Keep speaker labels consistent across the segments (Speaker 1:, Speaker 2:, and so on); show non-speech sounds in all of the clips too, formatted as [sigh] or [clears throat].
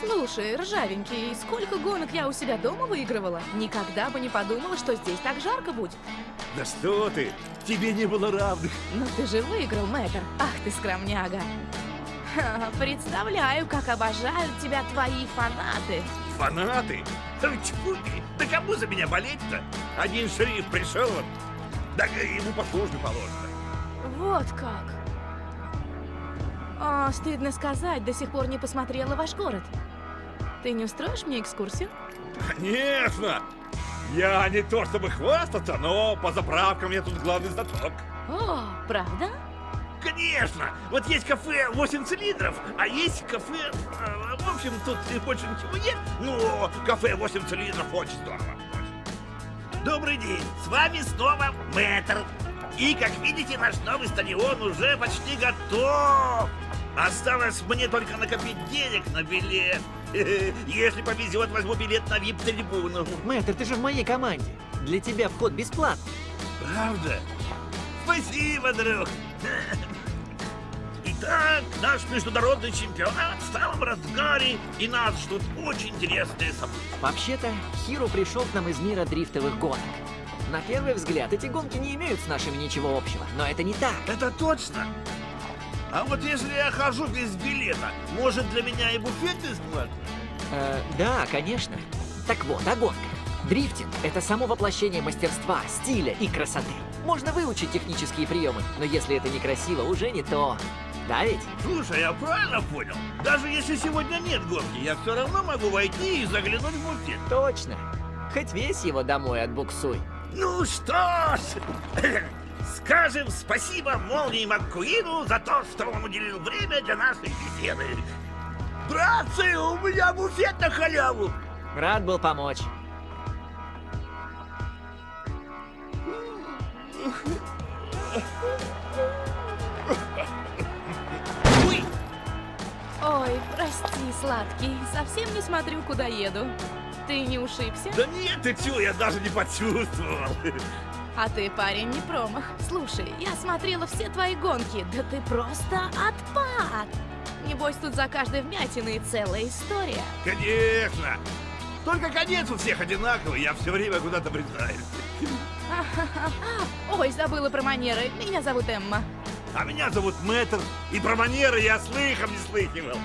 Speaker 1: Слушай, ржавенький, сколько гонок я у себя дома выигрывала? Никогда бы не подумала, что здесь так жарко будет.
Speaker 2: Да что ты, тебе не было равных.
Speaker 1: Но ты же выиграл, мэтр. Ах ты скромняга. Ха, представляю, как обожают тебя твои фанаты.
Speaker 2: Фанаты? Тьфу ты, да кому за меня болеть-то? Один шериф пришел, вот, да ему по службе положено.
Speaker 1: Вот как. О, стыдно сказать, до сих пор не посмотрела ваш город. Ты не устроишь мне экскурсию?
Speaker 2: Конечно! Я не то чтобы хвастаться, но по заправкам я тут главный знаток.
Speaker 1: О, правда?
Speaker 2: Конечно! Вот есть кафе 8 цилиндров, а есть кафе... э, В общем, тут больше ничего нет, но кафе 8 цилиндров очень здорово. Добрый день! С вами снова Мэтр. И, как видите, наш новый стадион уже почти готов. Осталось мне только накопить денег на билет. [laughs] Если повезет, возьму билет на вип-трибуну.
Speaker 3: Мэтр, ты же в моей команде. Для тебя вход бесплатный.
Speaker 2: Правда? Спасибо, друг. Итак, наш международный чемпионат в самом разгаре, и нас ждут очень интересные события.
Speaker 3: Вообще-то, Хиру пришел к нам из мира дрифтовых гонок. На первый взгляд, эти гонки не имеют с нашими ничего общего, но это не так.
Speaker 2: Это точно? А вот если я хожу без билета, может для меня и буфет бесплатный?
Speaker 3: Э, да, конечно. Так вот, о гонках. Дрифтинг — это само воплощение мастерства, стиля и красоты. Можно выучить технические приемы, но если это некрасиво, уже не то. Да ведь?
Speaker 2: Слушай, я правильно понял? Даже если сегодня нет гонки, я все равно могу войти и заглянуть в буфет.
Speaker 3: Точно. Хоть весь его домой отбуксуй.
Speaker 2: Ну что ж, [clears throat] скажем спасибо Молнии Маккуину за то, что он уделил время для нашей беседы. Братцы, у меня буфет на халяву.
Speaker 3: Рад был помочь.
Speaker 2: Ой,
Speaker 1: Ой, прости, сладкий, совсем не смотрю, куда еду. Ты не ушибся?
Speaker 2: да нет, ты чё, я даже не почувствовал.
Speaker 1: А ты, парень, не промах. Слушай, я смотрела все твои гонки, да ты просто отпад. Небось, тут за каждой вмятиной целая история.
Speaker 2: Конечно. Только конец у всех одинаковый, я все время куда-то брезаю. [laughs]
Speaker 1: Ой, забыла про манеры. Меня зовут Эмма.
Speaker 2: А меня зовут Мэтр, и про манеры я слыхом не слыхивал.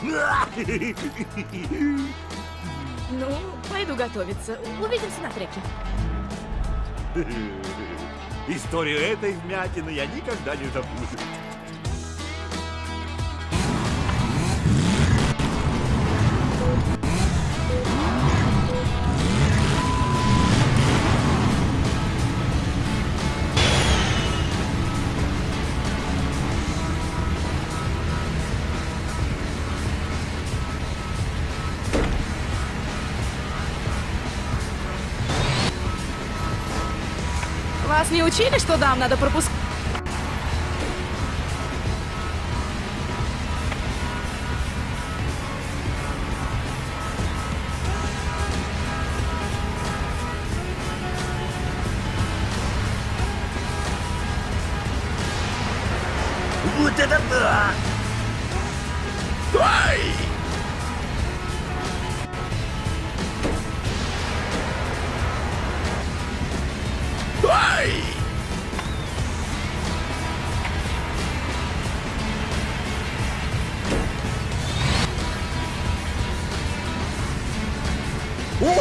Speaker 2: [laughs]
Speaker 1: Ну, пойду готовиться. Увидимся на треке.
Speaker 2: Историю этой вмятины я никогда не забуду.
Speaker 1: Вас не учили, что дам надо пропускать?
Speaker 2: Вот это да! Ай! Ах!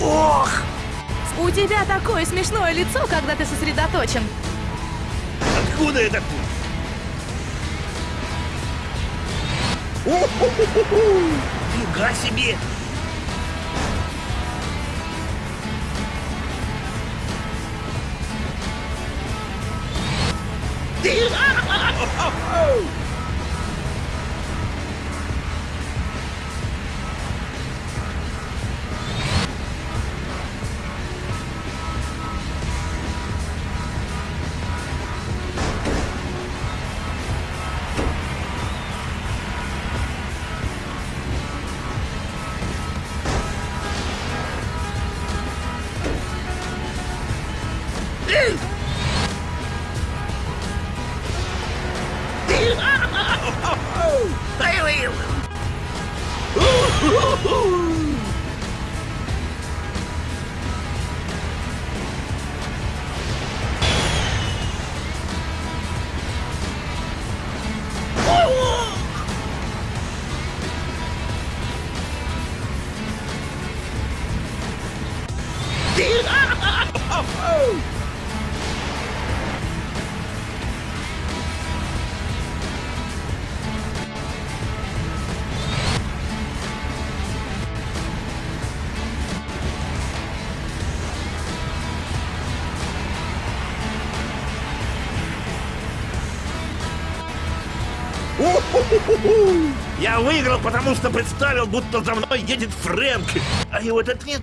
Speaker 2: Ох!
Speaker 1: У тебя такое смешное лицо, когда ты сосредоточен.
Speaker 2: Откуда это ты? О-хо-хо-хо-хо! Фига себе! Die. Woohoo! [laughs] Я выиграл, потому что представил, будто за мной едет Фрэнк, а его этот нет.